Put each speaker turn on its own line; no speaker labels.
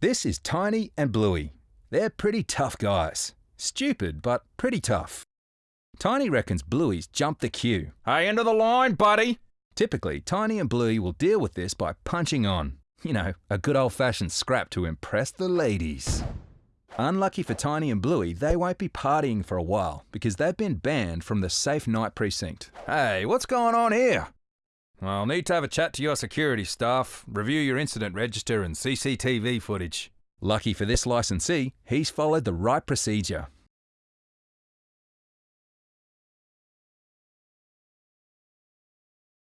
This is Tiny and Bluey. They're pretty tough guys. Stupid, but pretty tough. Tiny reckons Bluey's jumped the queue.
Hey, into the line, buddy.
Typically, Tiny and Bluey will deal with this by punching on. You know, a good old fashioned scrap to impress the ladies. Unlucky for Tiny and Bluey, they won't be partying for a while because they've been banned from the Safe Night Precinct. Hey, what's going on here?
I'll need to have a chat to your security staff, review your incident register and CCTV footage.
Lucky for this licensee, he's followed the right procedure.